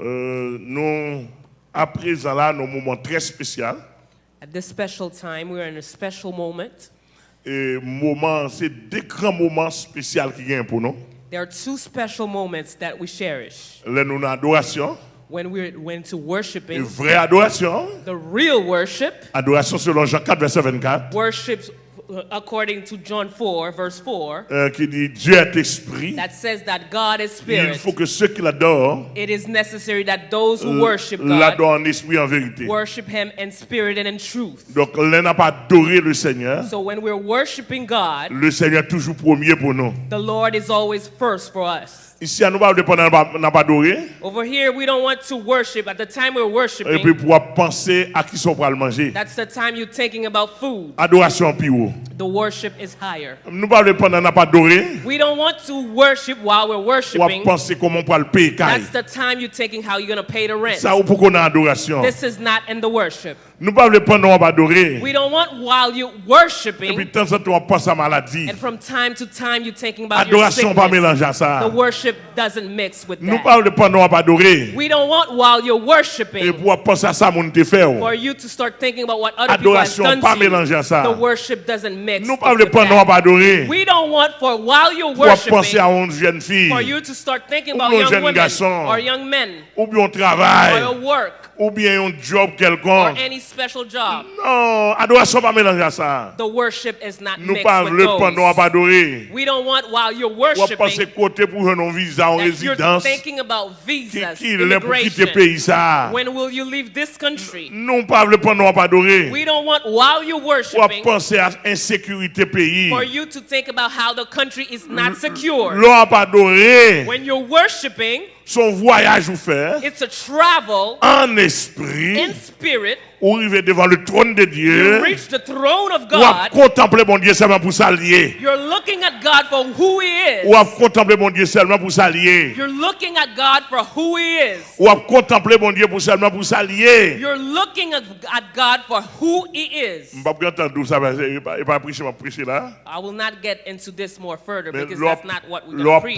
Euh, nous, à présent là, nos moments très spéciaux. At this special time, we are in a special moment. Et moment, c'est des grands moments spéciaux qui viennent pour nous. There are two special moments that we cherish. Là, nous adoration, When we're when to une worshiping, vraie adoration. the real worship, Adoration selon Jean 4, verset 24, worship uh, according to John 4, verse 4, euh, qui dit Dieu est esprit. that says that God is Il spirit. faut que ceux qui l'adorent It is necessary that those who euh, worship God en esprit en vérité. worship Him in spirit and in truth. Donc, n'a pas adoré le Seigneur. So when we're worshiping God, Le Seigneur est toujours premier pour nous. the Lord is always first for us. Ici, nous, pas. Over here, we don't want to worship. At the time we're Et puis, worshiping, pour penser à qui sont pour le manger. that's the time you're thinking about food. Adoration plus haut. The worship is higher. Nous pas dépendre, n'a pas adoré. We don't want to worship while we're worshiping. penser comment pour le payer. That's the time you're taking how you're going to pay the rent. Ça, ou pour qu'on a adoration. This is not in the worship. Nous pas adoré. We don't want while you're Et puis, worshiping, de temps en temps, on pense à maladie. and from time to time you're thinking about your pas mélanger ça. The worship doesn't mix with Nous that. We don't want while you're Et worshiping pour penser à ça, mon te fait. for you to start thinking about what other people have Adoration done pas mélanger à ça. The worship doesn't mix. Nous adoré. We don't want for while you're Pour penser à worshiping une jeune fille. for you to start thinking Ou about young women garçon. or young men Ou bien un or travail. your work Ou bien un job or quelconque. any special job. Non, adoration pas mélanger à ça. The worship is not Nous mixed pas with pendant à adorer. We don't want while you're worshiping côté pour un visa en that you're résidence. thinking about Qui visas, qui pour immigration. pays ça? When will you leave this country? Non pas pendant à pas adorer. We don't want while you're worshiping penser à insécurité pays. for you to think about how the country is not secure. L'on pas. When you're worshiping, Son voyage ou faire it's a travel en esprit, spirit, ou arriver devant le trône de Dieu, ou à contempler mon Dieu seulement pour s'allier. Ou à contempler mon Dieu seulement pour s'allier. Ou à contempler mon Dieu pour seulement pour s'allier. You're looking at God for who He is. I will not get into this more further because that's not what we're going to preach.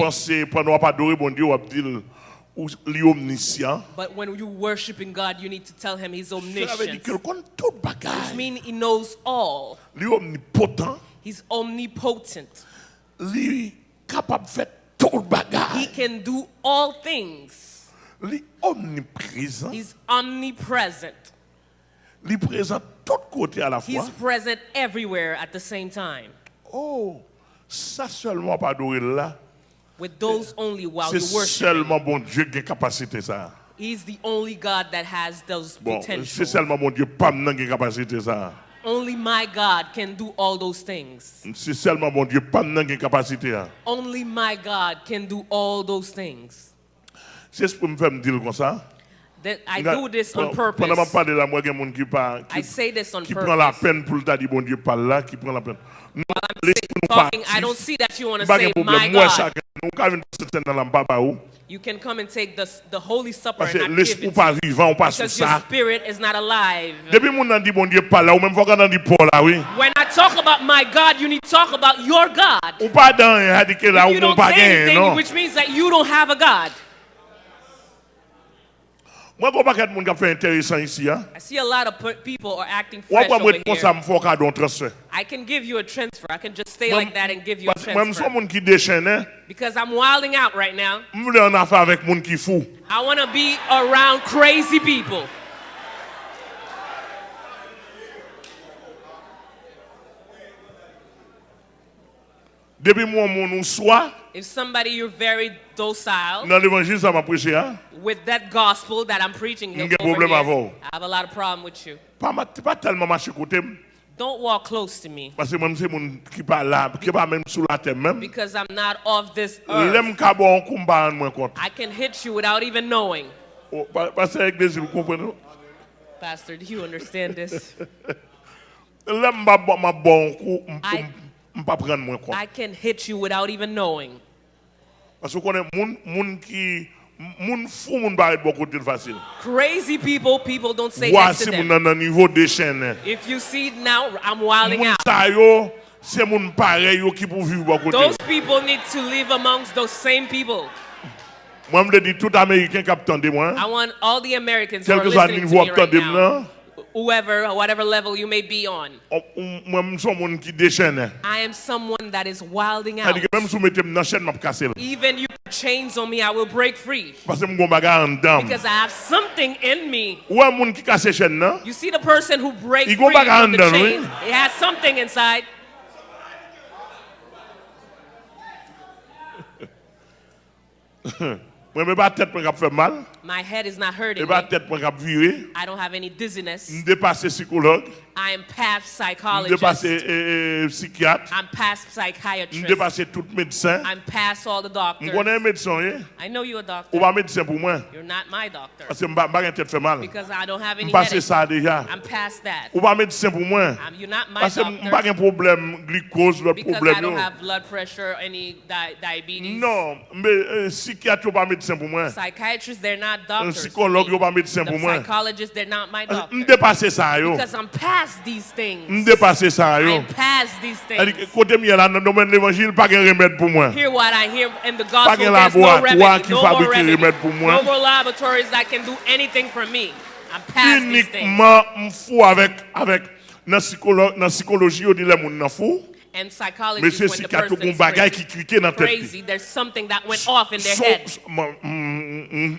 Pensé, pendant qu'on adorer mon Dieu, on va dire, ou li omniscient. But when you're worshiping God, you need to tell Him He's omniscient. qu'il connaît tout Which means He knows all. He's omnipotent. Capable de faire He can do all things. He's omnipresent. Li présent tout côté à la He's present everywhere at the same time. Oh, ça seulement pas adorer là. With those eh, only while you worship. seulement bon Dieu qui a capacité ça. He's the only God that has those Bon, c'est seulement mon Dieu pas maintenant qui a capacité ça. Only my God can do all those things. C'est seulement mon Dieu pas maintenant qui capacité ça. Only my God can do all those things. C'est ce pour me faire me dire comme ça. That I do this on Pendant que je purpose. là, moi, I say this on qui prend la purpose. peine pour le dire, bon Dieu, parle là, qui prend la peine. Non, talking, I don't see that you want to say my. Moi, God. chacun, nous, quand même, c'est dans la baba ou. You can come and take the, the Holy Supper Parce que and not give l'esprit it pas vivant, on passe sur because your ça. spirit is not alive. Depuis mon a dit, bon Dieu, parle là, ou même fois qu'on a dit Paul là, oui. When I talk about my God, you need to talk about your God. Ou pas dans, il a dit que là, You ou don't pas say gagné, anything, non. which means that you don't have a God. I see a lot of people are acting fresh over here. me faut cadeau en transfert. I can give you a transfer. I can just stay like that and give you a Parce que moi, je suis un transfer. monde qui déchaîne, hein. Because I'm wilding out right now. Je voulais en affaire avec monde qui fou. I want to be around crazy people. Depuis moi, mon nous soit, If somebody you're very docile dans l'évangile, ça m'a prêché, hein? with that gospel that I'm preaching here, problème avant. I have a lot of problem with you. Pas, pas tellement marché côté, Don't walk close to me parce que moi, c'est mon qui pas là, qui pas même sous la terre même. because I'm not of this earth. L'aime ka bon combat en moins compte. I can hit you without even knowing. Pa- Parce que l'église, vous comprenez? Pastor, do you understand this? L'aime pas bon, coup, pas prendre moins compte. I can hit you without even knowing. Parce que vous connaissez, moun, moun qui, moun fou, moun barre de bon côté facile. Crazy people, people don't say that to them. niveau de chaîne. If you see now, I'm wilding out. sa yo, c'est moun pareil yo qui pour vivre bon côté. Those people need to live amongst those same people. Moi, je dis tout Américain qui attendait moi. I want all the Americans who are listening to me right now, whoever, whatever level you may be on. Moi, je suis un monde qui déchaîne. I am someone that is wilding out. C'est-à-dire que même si vous mettez dans la chaîne, je vais casser. là. Even you put chains on me, I will break free Parce que je suis un bagarre en dedans. because I have something in me. Ou un monde qui casse la chaîne, non? You see the person who breaks free from the chains. oui. It has something inside. Pas tête pour faire mal. My head is not Je hurting pas tête virer. I don't have any dizziness. Je psychologue. I am past Je psychologist. dépasse euh, psychiatre. I'm past Je psychiatrist. tout médecin. I'm past all the Je doctors. connais un médecin, hein? I know you're a ou doctor. pas médecin pour moi. You're not my doctor Parce que je ne pas tête fait mal. because I don't have Je any ça déjà. I'm past that. Ou pas médecin pour moi. You're not my Parce je doctor pas un problème glucose, l'autre because I don't have blood pressure, any di- diabetes. Non, mais euh, psychiatre, ou pas médecin pour moi. Psychiatrists, they're not Doctors. psychologue, pas médecin pour moi. psychologists, they're not my doctor. dépasse ça, yo. Because I'm past these Je things. dépasse ça, yo. I'm past these things. Côté mieux là, dans le domaine l'évangile, pas de remède pour moi. Hear what I hear in the Pas gospel. de There's no remedy, qui no more remedy, pour moi. no more laboratories that can do anything for me. I'm past these things. Uniquement, fou avec, avec, dans psycholo- dans psychologie, on dit les fous. And when the crazy, there's something that went off in their head.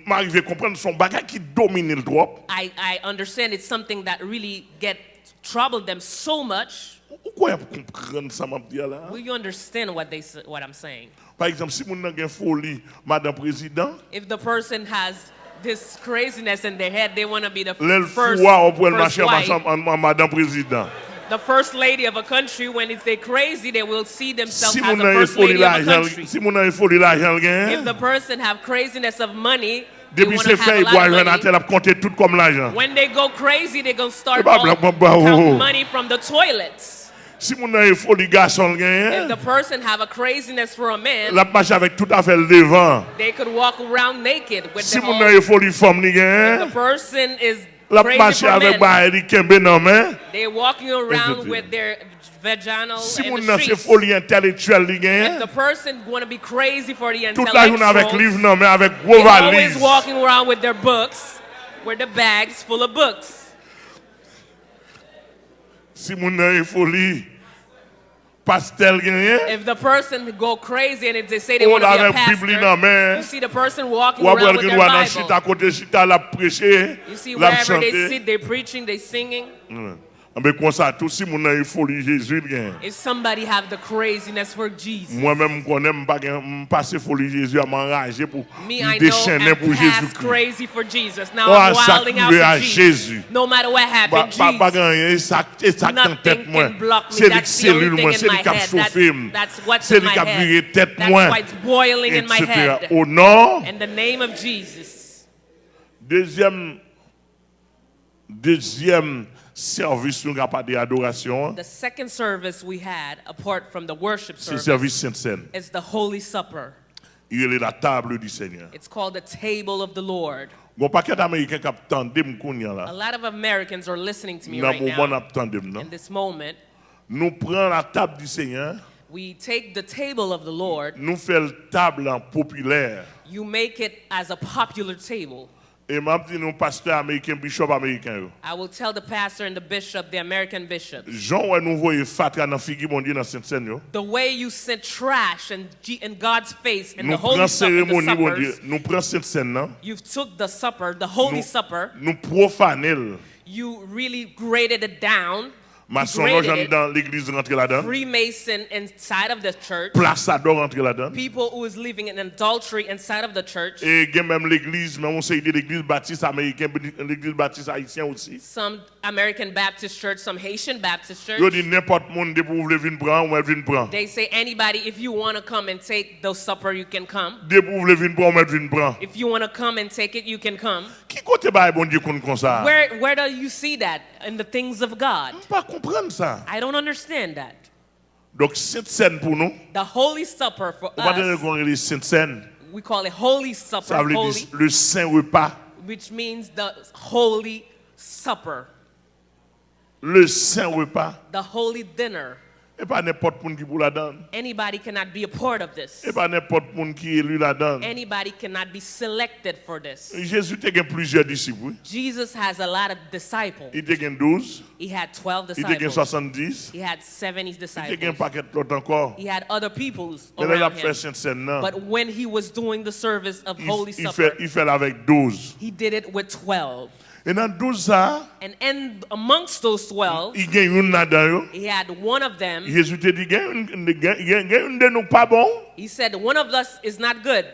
M'arrive à comprendre son bagage qui domine le droit. I, I understand it's something that really get troubled them so much. Pourquoi vous comprenez ça, m'a dit là? Will you understand what they what I'm saying? Par exemple, si avez une folie, Madame Président, If the person has this craziness in their head, they want to be the first, first wife, Madame Président. The first lady of a country. When it's they crazy, they will see themselves Si as the first lady of a country. si vous avez une folie l'argent, If the person have craziness of money, they c'est to fait, have a il lot of money. tel, a compté tout comme l'argent. When they go crazy, going to start ben, all- blague, bah, bah, oh. count money from the toilets. Si vous avez une folie garçon, If the person have a craziness for a man, la marche avec tout le devant. they could walk around naked with Si the whole, avez une folie femme, ni the person is la marche avec men. kembe non, mais. They're walking around with their vaginal Si in vous the streets. folie intellectuelle, ni If the person going to be crazy for the toute la journée avec livre, non, mais avec gros they're always walking around with their books, with the bags full of books. Si avez une folie pastel, If the person go crazy and if they say they want to be a avec Bible dans pastor, you see the person walking around with their Bible. chita la prêcher, You see la wherever they sit, they're preaching, they're singing. Mm. Mais comme ça, tout si mon a folie Jésus, gain. If somebody have the craziness for Jesus, Moi-même, je connais, pas passer folie Jésus à m'enrager pour déchaîner pour Jésus. crazy for Jesus. Now Oh, I'm wilding out for Jesus. Jésus. No matter what happened, pas- pas Jesus. gagner, ça ça en tête moi. C'est les cellules moi, c'est les cap chauffé. C'est les cap viré tête That's moi. what's boiling in my head. Au nom, In the name of Jesus. deuxième deuxième service nous avons pas d'adoration, The second service we had, apart from the worship c'est service, service is the Holy Supper. Il est la table du Seigneur. It's called the table of the Lord. Bon paquet d'Américains qui attendent m'kounya A lot of Americans are listening to me right now. In this moment, Nous prenons la table du Seigneur, we take the table of the Lord, nous faisons table populaire. you make it as a popular table. Et m'a dit nous pasteur américain, bishop américain. I will tell the pastor and the bishop, the American bishop, Jean ouais nous voyons fatra dans figure mon Dieu dans the way you sent trash and in God's face in Nous the holy supper, the cérémonie Dieu, nous you took the supper, the holy Nous, supper, nous profanons. you really graded it down, Maçon degraded rentre it, dans l'église rentre là-dedans. Freemason inside of the church, Plaçador là-dedans. people who is living in adultery inside of the church, Et il y a même l'église, mais on sait de l'église baptiste américaine, l'église baptiste haïtienne aussi. some American Baptist church, some Haitian Baptist Yo church. dit n'importe monde vous venir prendre, ou venir prendre. They say anybody, if you want to come and take the supper, you can come. Dès vous venir prendre, ou venir prendre. If you want to come and take it, you can come. Qui côté ba bon Dieu qu'on comme ça? Where where do you see that in the things of God? pas comprendre ça. I don't understand that. Donc scène pour nous, The Holy Supper for on va dire us, qu'on est Sainte Cène. we call it Holy Ça Supper, veut dire le saint repas. which means the Holy Supper, Le saint repas. the Holy Dinner. Et pas n'importe monde qui pour la donne. Anybody cannot be a part of this. Et pas n'importe monde qui élu la donne. Anybody cannot be selected for this. Jésus a eu plusieurs disciples. Jesus has a lot of disciples. Il a eu 12, He had 12 il a eu disciples. He had 70 il a eu un disciples. paquet d'autres encore. He had other peoples Mais là, il a around him. Sainte Cène là. But when he was doing the service of Holy Supper, fait, il fait avec 12. he did it with 12. Et dans 12 ça, And in, amongst those 12, il gagne une là-dedans. yo. he had one of them. Jésus te dit, il y a une- il y a- il y a une de nous pas bon. He said, One of us is not good,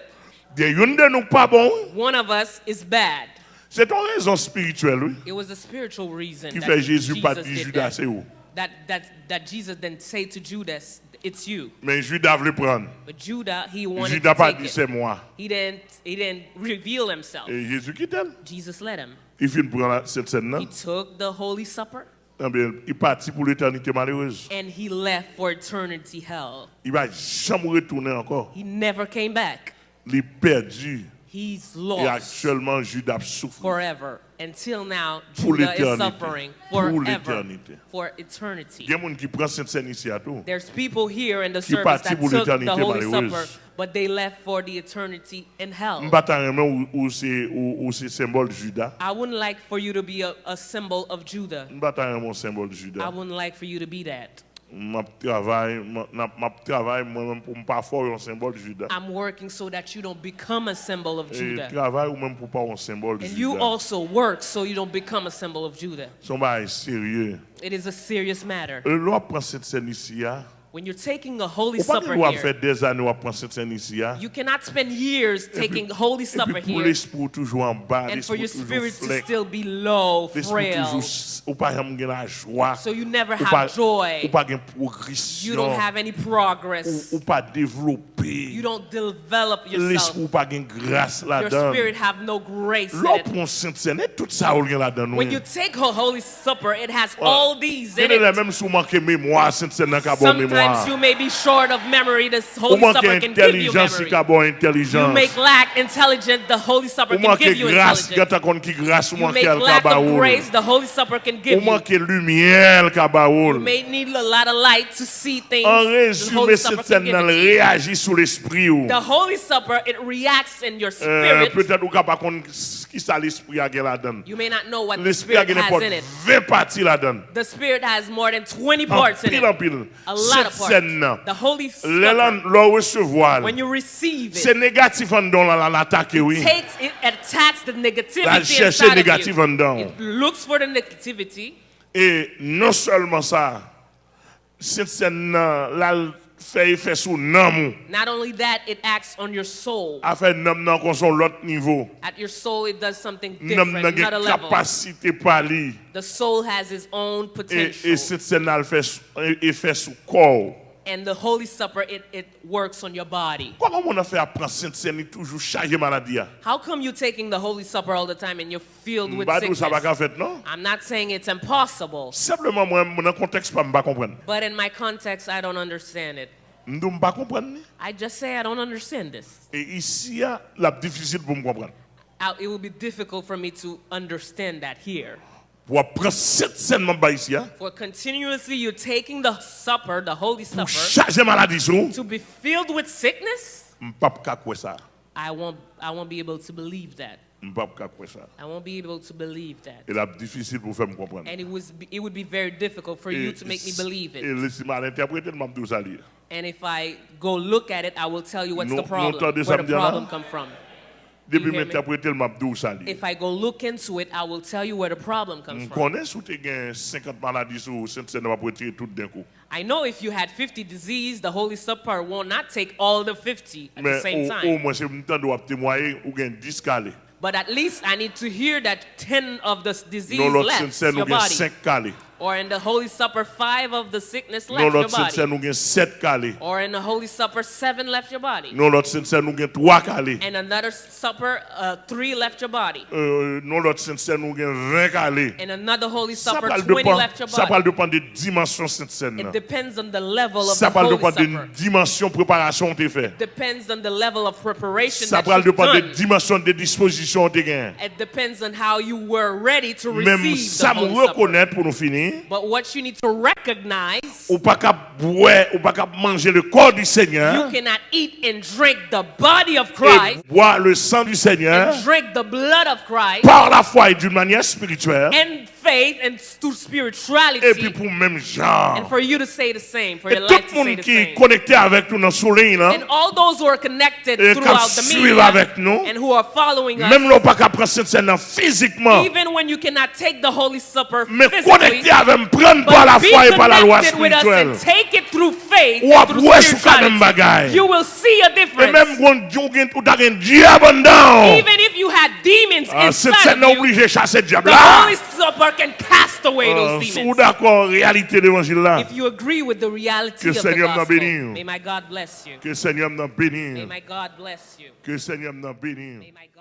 Il y a une de nous pas bon. one of us is bad. C'est une raison spirituelle, oui. It was a spiritual reason Qui fait Jésus pas Jesus dit did Judas, that. c'est où? That, that, that Jesus didn't say to Judas, It's you. Mais Judas voulait prendre. But Judah, he wanted Judas to pas take dit it. c'est moi. He didn't, he didn't reveal himself. Et Jésus quitte. Jesus let him. Il finit prendre cette scène là. He took the Holy Supper Eh bien, il partit pour l'éternité malheureuse. and he left for eternity hell. Il va jamais retourner encore. He never came back. Il est perdu. He's lost. Et actuellement, Judas souffre. forever. Until now, Pour Judah is suffering Pour forever. l'éternité. For eternity. Il y a gens qui prennent Sainte Cène ici à tout. There's people here in the Qui service that pour took the Holy. Supper, but they left for the eternity in hell. M'bataille où, où c'est où, où c'est symbole Judas. I wouldn't like for you to be a, a symbol of Judah. M'bataille symbole de I wouldn't like for you to be that. M'a travail, m'a m'a travail moi-même pour pas faire un symbole Judas. I'm working so that you don't become a symbol of Et Judah. travail ou même pour pas un symbole de And you Judas. also work so you don't become a symbol of Judah. Son bail sérieux. It is a serious matter. L'on prend cette scène ici, hein. When you're taking a Holy Supper here, faire des années à prendre Sainte Cène ici, hein. you cannot spend years taking Holy Supper here l'esprit toujours en bas, and for your spirit to still be low, frail. toujours, ou pas jamais la joie, So you never have joy. ou pas une You don't have any progress. ou, ou pas développer, You don't develop yourself. l'esprit ou pas une grâce Your spirit have no grace in it. prend Sainte Cène, et tout ça ou rien là-dedans. When you take a Holy Supper, it has all these in Il y a it. Sometimes you may be short of memory. Holy Supper can give you memory. You make lack intelligent. The Holy Supper can give you intelligence. You make lack of grace. The Holy Supper you. May need a lot of light to see things. En résumé, cette scène réagit sous l'esprit. The Holy Supper, it reacts in your spirit qui ça l'esprit a là-dedans. You may not know what the Spirit has pour in it. 20 parties là-dedans. The Spirit has more than 20 En parts in en it. pile. A lot of parts. The Holy recevoir, when you receive c'est it, négatif en dedans, là, l'attaque, oui. takes it attacks the La negativity chercher inside of négatif you. en dedans. It looks for the negativity, Et non seulement ça, cette scène là, là, elle fait effet sur l'âme. not only that, it acts on your soul. A fait l'âme kon son l'autre niveau. At your soul, it does something different, another level. capacité parler. The soul has its own Et, potential. et scène là, elle fait effet sur corps. And the Holy Supper, it, it works on your body. Comment on a fait apprendre Sainte Cène toujours chargé maladie? How come you're taking the Holy Supper all the time and you're filled with Badou ça va sickness? qu'à fait non? I'm not saying it's impossible, Simplement moi dans le contexte pas pas comprendre. but in my context, I don't understand it. M'dou pas comprendre. ni. I just say I don't understand this. Et ici la difficile pour me comprendre. I- It will be difficult for me to understand that here. Pour apprendre Sainte Cène m'en bas ici For continuously you're taking the supper, the Holy Supper, charger maladie sur, to be filled with sickness, m'pas ka quoi ça. I won't, I won't be able to believe that. M'pas ka quoi ça. I won't be able to believe that. Et la difficile pour faire me comprendre. And it, was, it would be very difficult for you to make me believe it. laissez mal interpréter m'a dit ça lire. And if I go look at it, I will tell you what's the problem, where the me dire là? problem come from. Depuis You hear me? m'interpréter m'a dit ça. If I go look into it, I will tell you where the problem comes mm, from. connaît sous te gen 50 maladies sur Sainte Cène va pour tout d'un coup. I know if you had 50 disease, the Holy Supper will not take all the 50 at the same au time. moins c'est me temps témoigner ou gen 10 calés. But at least I need to hear that 10 of the disease left your body. Or in the Holy Supper, five of the sickness left your body. Or in the Holy Supper, seven left your body. And another supper, uh, three left your body. And another Holy Supper, 20 left your body. It depends on the level of Holy Supper. It depends on the level of preparation. It depends on how you were ready to receive the Holy reconnaître But what you need to recognize, ou pas qu'à boire, ou pas qu'à manger le corps du Seigneur, you cannot eat and drink the body of et Christ boire le sang du Seigneur and drink the blood of Christ par la foi et d'une manière spirituelle, and faith and through et puis spirituality, pour même genre. and for you to say the same, for Et your life to say the same. connecté avec nous dans ligne, là, And all those who are connected Et throughout the media avec nous, and who are following us, même l'on pas qu'à prendre cette physiquement, even when you cannot take the Holy Supper mais physically, connecté avec prendre par la foi et par la loi connected with us spirituelle. and take it through faith Ou and après, through sous quand même spirituality. bagaille. You will see a Et difference. même quand on a- ou t'as un diable en dedans, Even if you had demons ah, inside of you, obligée de chasser le diable the. Holy Supper can cast away Ah, those demons. d'accord, réalité l'évangile là, If you agree with the reality Que of the gospel, may my God bless you. que Seigneur nous May my God bless you. que Seigneur nous bénisse. May my God